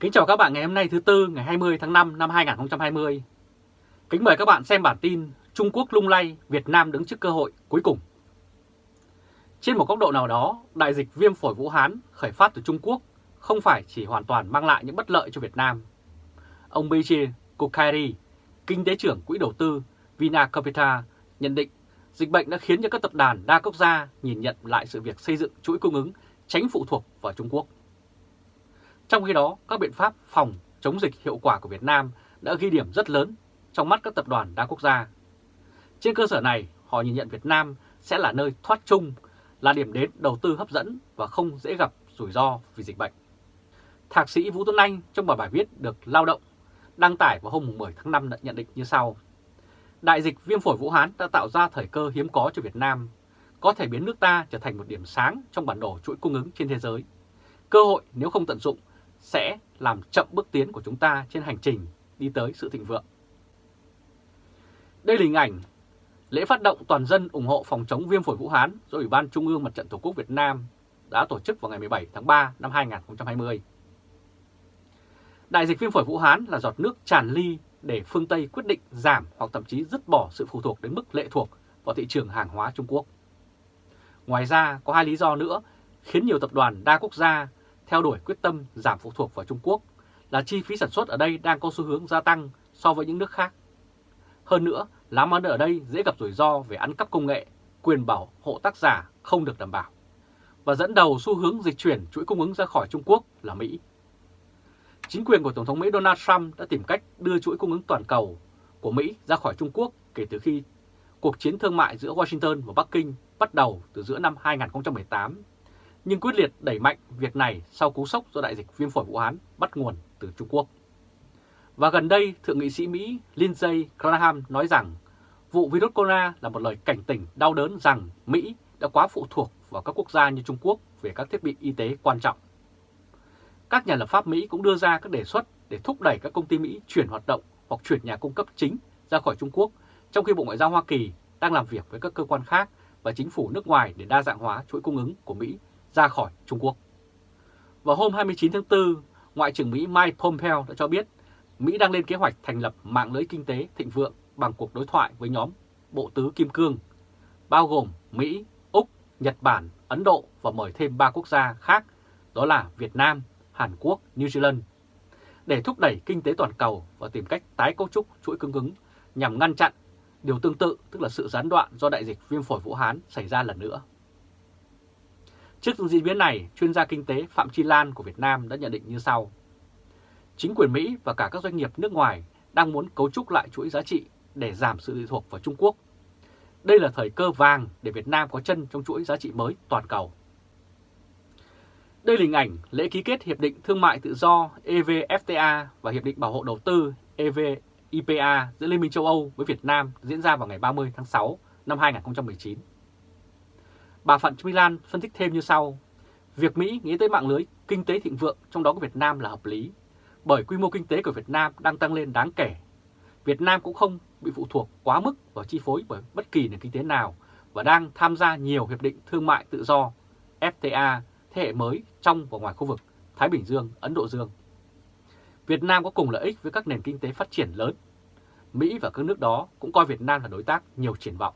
Kính chào các bạn ngày hôm nay thứ Tư ngày 20 tháng 5 năm 2020. Kính mời các bạn xem bản tin Trung Quốc lung lay, Việt Nam đứng trước cơ hội cuối cùng. Trên một góc độ nào đó, đại dịch viêm phổi Vũ Hán khởi phát từ Trung Quốc không phải chỉ hoàn toàn mang lại những bất lợi cho Việt Nam. Ông Bichi Kokairi, kinh tế trưởng quỹ đầu tư Vina Capital nhận định dịch bệnh đã khiến cho các tập đoàn đa quốc gia nhìn nhận lại sự việc xây dựng chuỗi cung ứng tránh phụ thuộc vào Trung Quốc. Trong khi đó, các biện pháp phòng chống dịch hiệu quả của Việt Nam đã ghi điểm rất lớn trong mắt các tập đoàn đa quốc gia. Trên cơ sở này, họ nhìn nhận Việt Nam sẽ là nơi thoát chung, là điểm đến đầu tư hấp dẫn và không dễ gặp rủi ro vì dịch bệnh. Thạc sĩ Vũ Tuấn Anh trong bài bài viết được Lao động đăng tải vào hôm 10 tháng 5 đã nhận định như sau. Đại dịch viêm phổi Vũ Hán đã tạo ra thời cơ hiếm có cho Việt Nam, có thể biến nước ta trở thành một điểm sáng trong bản đồ chuỗi cung ứng trên thế giới. Cơ hội nếu không tận dụng sẽ làm chậm bước tiến của chúng ta trên hành trình đi tới sự thịnh vượng. Đây là hình ảnh lễ phát động toàn dân ủng hộ phòng chống viêm phổi Vũ Hán do Ủy ban Trung ương Mặt trận Tổ quốc Việt Nam đã tổ chức vào ngày 17 tháng 3 năm 2020. Đại dịch viêm phổi Vũ Hán là giọt nước tràn ly để phương Tây quyết định giảm hoặc thậm chí dứt bỏ sự phụ thuộc đến mức lệ thuộc vào thị trường hàng hóa Trung Quốc. Ngoài ra, có hai lý do nữa khiến nhiều tập đoàn đa quốc gia theo đuổi quyết tâm giảm phụ thuộc vào Trung Quốc là chi phí sản xuất ở đây đang có xu hướng gia tăng so với những nước khác. Hơn nữa, làm ăn ở đây dễ gặp rủi ro về ăn cắp công nghệ, quyền bảo hộ tác giả không được đảm bảo. Và dẫn đầu xu hướng dịch chuyển chuỗi cung ứng ra khỏi Trung Quốc là Mỹ. Chính quyền của Tổng thống Mỹ Donald Trump đã tìm cách đưa chuỗi cung ứng toàn cầu của Mỹ ra khỏi Trung Quốc kể từ khi cuộc chiến thương mại giữa Washington và Bắc Kinh bắt đầu từ giữa năm 2018 nhưng quyết liệt đẩy mạnh việc này sau cú sốc do đại dịch viêm phổi Vũ Hán bắt nguồn từ Trung Quốc. Và gần đây, Thượng nghị sĩ Mỹ Lindsey Graham nói rằng vụ virus corona là một lời cảnh tỉnh đau đớn rằng Mỹ đã quá phụ thuộc vào các quốc gia như Trung Quốc về các thiết bị y tế quan trọng. Các nhà lập pháp Mỹ cũng đưa ra các đề xuất để thúc đẩy các công ty Mỹ chuyển hoạt động hoặc chuyển nhà cung cấp chính ra khỏi Trung Quốc, trong khi Bộ Ngoại giao Hoa Kỳ đang làm việc với các cơ quan khác và chính phủ nước ngoài để đa dạng hóa chuỗi cung ứng của Mỹ ra khỏi Trung Quốc. Vào hôm 29 tháng 4, Ngoại trưởng Mỹ Mike Pompeo đã cho biết Mỹ đang lên kế hoạch thành lập mạng lưới kinh tế thịnh vượng bằng cuộc đối thoại với nhóm Bộ Tứ Kim Cương, bao gồm Mỹ, Úc, Nhật Bản, Ấn Độ và mời thêm 3 quốc gia khác, đó là Việt Nam, Hàn Quốc, New Zealand, để thúc đẩy kinh tế toàn cầu và tìm cách tái cấu trúc chuỗi cung ứng nhằm ngăn chặn điều tương tự tức là sự gián đoạn do đại dịch viêm phổi Vũ Hán xảy ra lần nữa. Trước diễn biến này, chuyên gia kinh tế Phạm Chi Lan của Việt Nam đã nhận định như sau. Chính quyền Mỹ và cả các doanh nghiệp nước ngoài đang muốn cấu trúc lại chuỗi giá trị để giảm sự lệ thuộc vào Trung Quốc. Đây là thời cơ vàng để Việt Nam có chân trong chuỗi giá trị mới toàn cầu. Đây là hình ảnh lễ ký kết Hiệp định Thương mại Tự do EVFTA và Hiệp định Bảo hộ Đầu tư EVIPA giữa Liên minh châu Âu với Việt Nam diễn ra vào ngày 30 tháng 6 năm 2019. Bà Phạm Trinh Lan phân tích thêm như sau. Việc Mỹ nghĩ tới mạng lưới kinh tế thịnh vượng trong đó có Việt Nam là hợp lý, bởi quy mô kinh tế của Việt Nam đang tăng lên đáng kể. Việt Nam cũng không bị phụ thuộc quá mức vào chi phối bởi bất kỳ nền kinh tế nào và đang tham gia nhiều hiệp định thương mại tự do FTA thế hệ mới trong và ngoài khu vực Thái Bình Dương, Ấn Độ Dương. Việt Nam có cùng lợi ích với các nền kinh tế phát triển lớn. Mỹ và các nước đó cũng coi Việt Nam là đối tác nhiều triển vọng.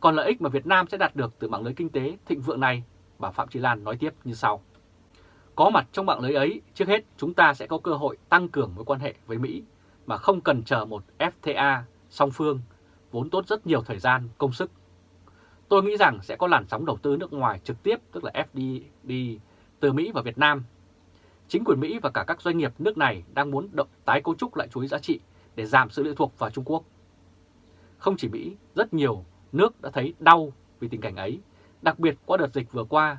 Còn lợi ích mà Việt Nam sẽ đạt được từ mạng lưới kinh tế thịnh vượng này, bà Phạm Trí Lan nói tiếp như sau. Có mặt trong mạng lưới ấy, trước hết chúng ta sẽ có cơ hội tăng cường mối quan hệ với Mỹ mà không cần chờ một FTA song phương, vốn tốt rất nhiều thời gian, công sức. Tôi nghĩ rằng sẽ có làn sóng đầu tư nước ngoài trực tiếp, tức là FDI, từ Mỹ và Việt Nam. Chính quyền Mỹ và cả các doanh nghiệp nước này đang muốn động tái cấu trúc lại chuỗi giá trị để giảm sự lệ thuộc vào Trung Quốc. Không chỉ Mỹ, rất nhiều nước đã thấy đau vì tình cảnh ấy, đặc biệt qua đợt dịch vừa qua.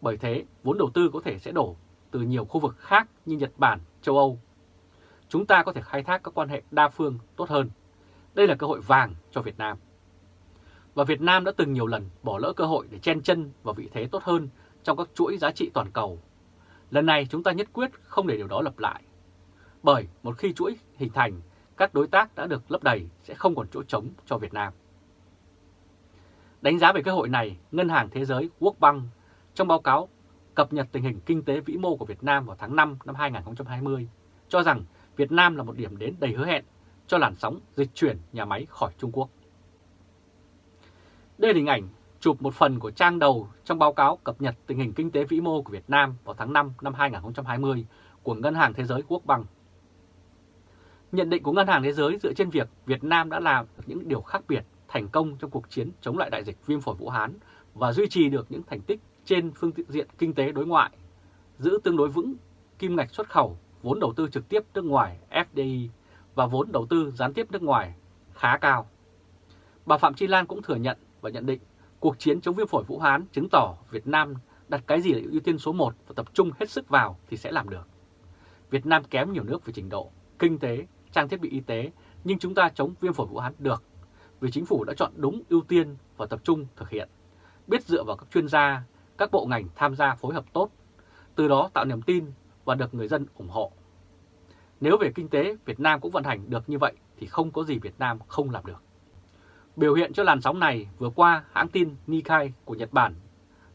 Bởi thế, vốn đầu tư có thể sẽ đổ từ nhiều khu vực khác như Nhật Bản, châu Âu. Chúng ta có thể khai thác các quan hệ đa phương tốt hơn. Đây là cơ hội vàng cho Việt Nam. Và Việt Nam đã từng nhiều lần bỏ lỡ cơ hội để chen chân vào vị thế tốt hơn trong các chuỗi giá trị toàn cầu. Lần này chúng ta nhất quyết không để điều đó lặp lại. Bởi một khi chuỗi hình thành, các đối tác đã được lấp đầy sẽ không còn chỗ trống cho Việt Nam. Đánh giá về cơ hội này, Ngân hàng Thế giới World Bank trong báo cáo cập nhật tình hình kinh tế vĩ mô của Việt Nam vào tháng 5 năm 2020, cho rằng Việt Nam là một điểm đến đầy hứa hẹn cho làn sóng dịch chuyển nhà máy khỏi Trung Quốc. Đây là hình ảnh chụp một phần của trang đầu trong báo cáo cập nhật tình hình kinh tế vĩ mô của Việt Nam vào tháng 5 năm 2020 của Ngân hàng Thế giới Quốc Băng. Nhận định của Ngân hàng Thế giới dựa trên việc Việt Nam đã làm những điều khác biệt thành công trong cuộc chiến chống lại đại dịch viêm phổi Vũ Hán và duy trì được những thành tích trên phương diện kinh tế đối ngoại, giữ tương đối vững kim ngạch xuất khẩu, vốn đầu tư trực tiếp nước ngoài FDI và vốn đầu tư gián tiếp nước ngoài khá cao. Bà Phạm Chi Lan cũng thừa nhận và nhận định cuộc chiến chống viêm phổi Vũ Hán chứng tỏ Việt Nam đặt cái gì là ưu tiên số 1 và tập trung hết sức vào thì sẽ làm được. Việt Nam kém nhiều nước về trình độ, kinh tế, trang thiết bị y tế, nhưng chúng ta chống viêm phổi Vũ Hán được vì chính phủ đã chọn đúng ưu tiên và tập trung thực hiện, biết dựa vào các chuyên gia, các bộ ngành tham gia phối hợp tốt, từ đó tạo niềm tin và được người dân ủng hộ. Nếu về kinh tế Việt Nam cũng vận hành được như vậy thì không có gì Việt Nam không làm được. Biểu hiện cho làn sóng này vừa qua hãng tin Nikkei của Nhật Bản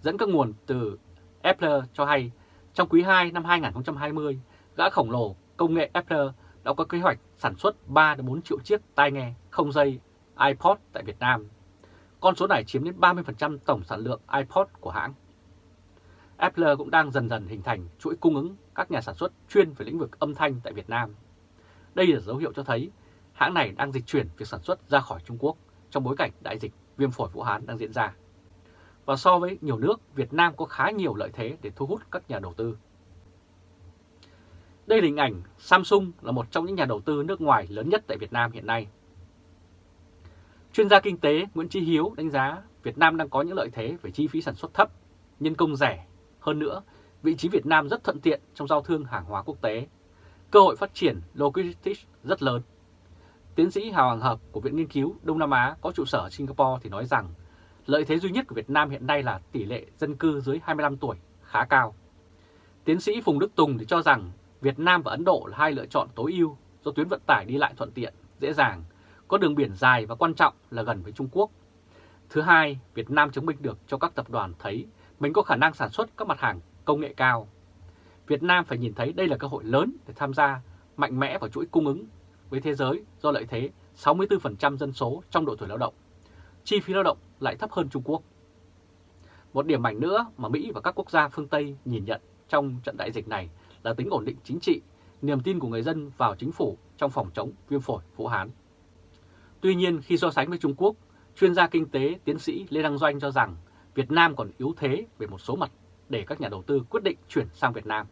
dẫn các nguồn từ Apple cho hay trong quý 2 năm 2020, gã khổng lồ công nghệ Apple đã có kế hoạch sản xuất 3-4 triệu chiếc tai nghe không dây iPod tại Việt Nam. Con số này chiếm đến 30% tổng sản lượng iPod của hãng. Apple cũng đang dần dần hình thành chuỗi cung ứng các nhà sản xuất chuyên về lĩnh vực âm thanh tại Việt Nam. Đây là dấu hiệu cho thấy hãng này đang dịch chuyển việc sản xuất ra khỏi Trung Quốc trong bối cảnh đại dịch viêm phổi Vũ Hán đang diễn ra. Và so với nhiều nước, Việt Nam có khá nhiều lợi thế để thu hút các nhà đầu tư. Đây là hình ảnh Samsung là một trong những nhà đầu tư nước ngoài lớn nhất tại Việt Nam hiện nay. Chuyên gia kinh tế Nguyễn Chí Hiếu đánh giá Việt Nam đang có những lợi thế về chi phí sản xuất thấp, nhân công rẻ. Hơn nữa, vị trí Việt Nam rất thuận tiện trong giao thương hàng hóa quốc tế. Cơ hội phát triển logistics rất lớn. Tiến sĩ Hào Hoàng Hợp của Viện Nghiên cứu Đông Nam Á có trụ sở Singapore thì nói rằng lợi thế duy nhất của Việt Nam hiện nay là tỷ lệ dân cư dưới 25 tuổi khá cao. Tiến sĩ Phùng Đức Tùng thì cho rằng Việt Nam và Ấn Độ là hai lựa chọn tối ưu do tuyến vận tải đi lại thuận tiện, dễ dàng, có đường biển dài và quan trọng là gần với Trung Quốc. Thứ hai, Việt Nam chứng minh được cho các tập đoàn thấy mình có khả năng sản xuất các mặt hàng công nghệ cao. Việt Nam phải nhìn thấy đây là cơ hội lớn để tham gia mạnh mẽ vào chuỗi cung ứng với thế giới do lợi thế 64% dân số trong độ tuổi lao động. Chi phí lao động lại thấp hơn Trung Quốc. Một điểm mạnh nữa mà Mỹ và các quốc gia phương Tây nhìn nhận trong trận đại dịch này là tính ổn định chính trị, niềm tin của người dân vào chính phủ trong phòng chống viêm phổi Vũ Hán. Tuy nhiên khi so sánh với Trung Quốc, chuyên gia kinh tế tiến sĩ Lê Đăng Doanh cho rằng Việt Nam còn yếu thế về một số mặt để các nhà đầu tư quyết định chuyển sang Việt Nam.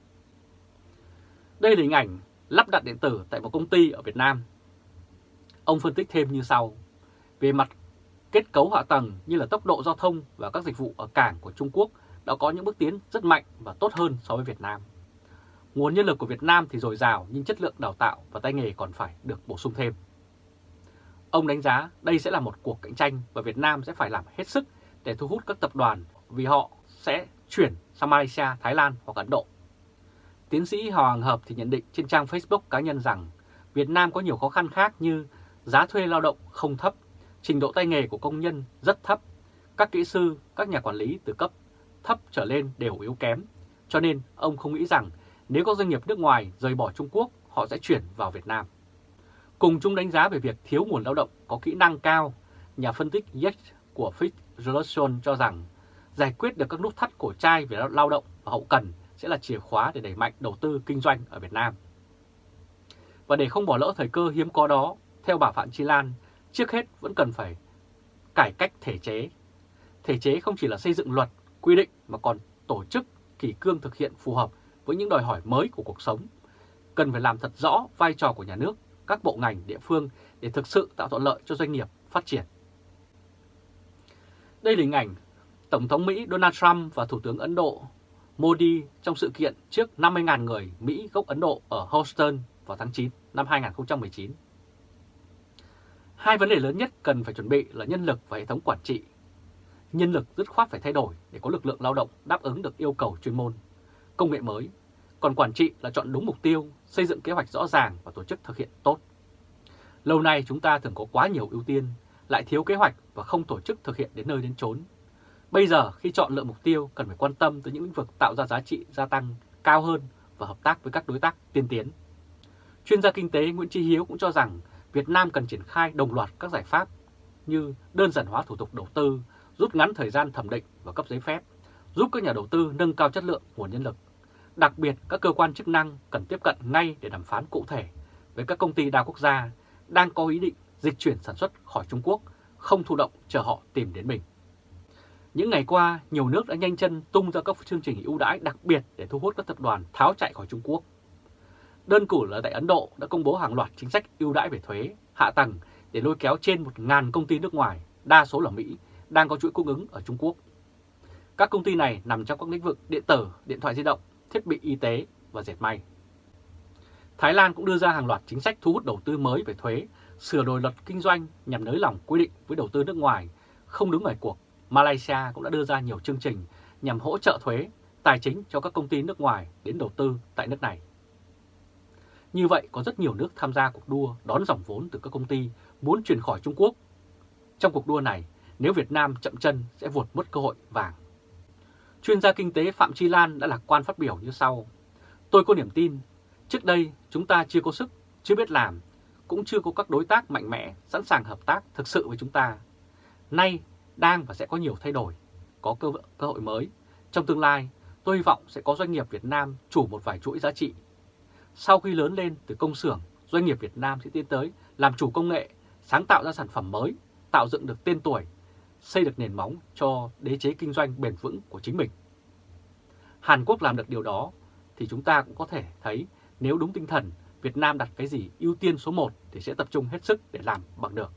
Đây là hình ảnh lắp đặt điện tử tại một công ty ở Việt Nam. Ông phân tích thêm như sau. Về mặt kết cấu hạ tầng như là tốc độ giao thông và các dịch vụ ở cảng của Trung Quốc đã có những bước tiến rất mạnh và tốt hơn so với Việt Nam. Nguồn nhân lực của Việt Nam thì dồi dào nhưng chất lượng đào tạo và tay nghề còn phải được bổ sung thêm. Ông đánh giá đây sẽ là một cuộc cạnh tranh và Việt Nam sẽ phải làm hết sức để thu hút các tập đoàn vì họ sẽ chuyển sang Malaysia, Thái Lan hoặc Ấn Độ. Tiến sĩ Hoàng Hợp thì nhận định trên trang Facebook cá nhân rằng Việt Nam có nhiều khó khăn khác như giá thuê lao động không thấp, trình độ tay nghề của công nhân rất thấp, các kỹ sư, các nhà quản lý từ cấp thấp trở lên đều yếu kém. Cho nên ông không nghĩ rằng nếu có doanh nghiệp nước ngoài rời bỏ Trung Quốc, họ sẽ chuyển vào Việt Nam. Cùng chung đánh giá về việc thiếu nguồn lao động có kỹ năng cao, nhà phân tích Yates của Fitch Relations cho rằng giải quyết được các nút thắt cổ trai về lao động và hậu cần sẽ là chìa khóa để đẩy mạnh đầu tư kinh doanh ở Việt Nam. Và để không bỏ lỡ thời cơ hiếm có đó, theo bà Phạm Chi Lan, trước hết vẫn cần phải cải cách thể chế. Thể chế không chỉ là xây dựng luật, quy định mà còn tổ chức kỷ cương thực hiện phù hợp với những đòi hỏi mới của cuộc sống. Cần phải làm thật rõ vai trò của nhà nước, các bộ ngành địa phương để thực sự tạo thuận lợi cho doanh nghiệp phát triển. Đây là hình ảnh Tổng thống Mỹ Donald Trump và Thủ tướng Ấn Độ Modi trong sự kiện trước 50.000 người Mỹ gốc Ấn Độ ở Houston vào tháng 9 năm 2019. Hai vấn đề lớn nhất cần phải chuẩn bị là nhân lực và hệ thống quản trị. Nhân lực dứt khoát phải thay đổi để có lực lượng lao động đáp ứng được yêu cầu chuyên môn, công nghệ mới. Còn quản trị là chọn đúng mục tiêu, xây dựng kế hoạch rõ ràng và tổ chức thực hiện tốt. Lâu nay chúng ta thường có quá nhiều ưu tiên, lại thiếu kế hoạch và không tổ chức thực hiện đến nơi đến chốn. Bây giờ khi chọn lựa mục tiêu cần phải quan tâm tới những lĩnh vực tạo ra giá trị gia tăng cao hơn và hợp tác với các đối tác tiên tiến. Chuyên gia kinh tế Nguyễn Tri Hiếu cũng cho rằng Việt Nam cần triển khai đồng loạt các giải pháp như đơn giản hóa thủ tục đầu tư, rút ngắn thời gian thẩm định và cấp giấy phép, giúp các nhà đầu tư nâng cao chất lượng nguồn nhân lực. Đặc biệt, các cơ quan chức năng cần tiếp cận ngay để đàm phán cụ thể với các công ty đa quốc gia đang có ý định dịch chuyển sản xuất khỏi Trung Quốc, không thụ động chờ họ tìm đến mình. Những ngày qua, nhiều nước đã nhanh chân tung ra các chương trình ưu đãi đặc biệt để thu hút các tập đoàn tháo chạy khỏi Trung Quốc. Đơn cử là tại Ấn Độ đã công bố hàng loạt chính sách ưu đãi về thuế, hạ tầng để lôi kéo trên 1.000 công ty nước ngoài, đa số là Mỹ, đang có chuỗi cung ứng ở Trung Quốc. Các công ty này nằm trong các lĩnh vực điện tử, điện thoại di động, thiết bị y tế và dệt may. Thái Lan cũng đưa ra hàng loạt chính sách thu hút đầu tư mới về thuế, sửa đổi luật kinh doanh nhằm nới lỏng quy định với đầu tư nước ngoài, không đứng ngoài cuộc. Malaysia cũng đã đưa ra nhiều chương trình nhằm hỗ trợ thuế, tài chính cho các công ty nước ngoài đến đầu tư tại nước này. Như vậy, có rất nhiều nước tham gia cuộc đua đón dòng vốn từ các công ty muốn chuyển khỏi Trung Quốc. Trong cuộc đua này, nếu Việt Nam chậm chân sẽ vụt mất cơ hội vàng. Chuyên gia kinh tế Phạm Chi Lan đã lạc quan phát biểu như sau. Tôi có niềm tin, trước đây chúng ta chưa có sức, chưa biết làm, cũng chưa có các đối tác mạnh mẽ sẵn sàng hợp tác thực sự với chúng ta. Nay đang và sẽ có nhiều thay đổi, có cơ, cơ hội mới. Trong tương lai, tôi hy vọng sẽ có doanh nghiệp Việt Nam chủ một vài chuỗi giá trị. Sau khi lớn lên từ công xưởng, doanh nghiệp Việt Nam sẽ tiến tới làm chủ công nghệ, sáng tạo ra sản phẩm mới, tạo dựng được tên tuổi, xây được nền móng cho đế chế kinh doanh bền vững của chính mình. Hàn Quốc làm được điều đó thì chúng ta cũng có thể thấy nếu đúng tinh thần Việt Nam đặt cái gì ưu tiên số 1 thì sẽ tập trung hết sức để làm bằng được.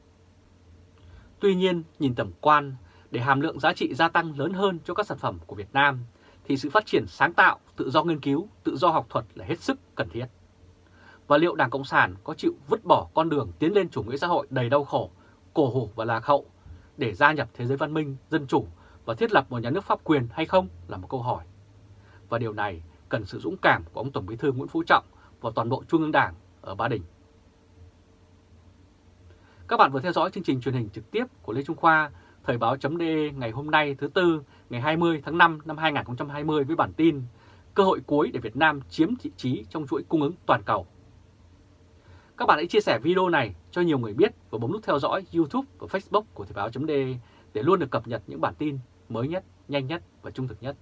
Tuy nhiên, nhìn tầm quan, để hàm lượng giá trị gia tăng lớn hơn cho các sản phẩm của Việt Nam, thì sự phát triển sáng tạo, tự do nghiên cứu, tự do học thuật là hết sức cần thiết. Và liệu Đảng Cộng sản có chịu vứt bỏ con đường tiến lên chủ nghĩa xã hội đầy đau khổ, cổ hủ và lạc hậu để gia nhập thế giới văn minh, dân chủ và thiết lập một nhà nước pháp quyền hay không là một câu hỏi. Và điều này cần sự dũng cảm của ông Tổng Bí thư Nguyễn Phú Trọng và toàn bộ Trung ương Đảng ở Ba Đình. Các bạn vừa theo dõi chương trình truyền hình trực tiếp của Lê Trung Khoa, Thời báo.de ngày hôm nay thứ Tư, ngày 20 tháng 5 năm 2020 với bản tin Cơ hội cuối để Việt Nam chiếm vị trí trong chuỗi cung ứng toàn cầu. Các bạn hãy chia sẻ video này cho nhiều người biết và bấm nút theo dõi YouTube và Facebook của Thời báo.de để luôn được cập nhật những bản tin mới nhất, nhanh nhất và trung thực nhất.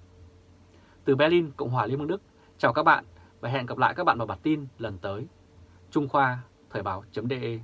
Từ Berlin, Cộng hòa Liên bang Đức, chào các bạn và hẹn gặp lại các bạn vào bản tin lần tới. Trung Khoa, Thời báo.de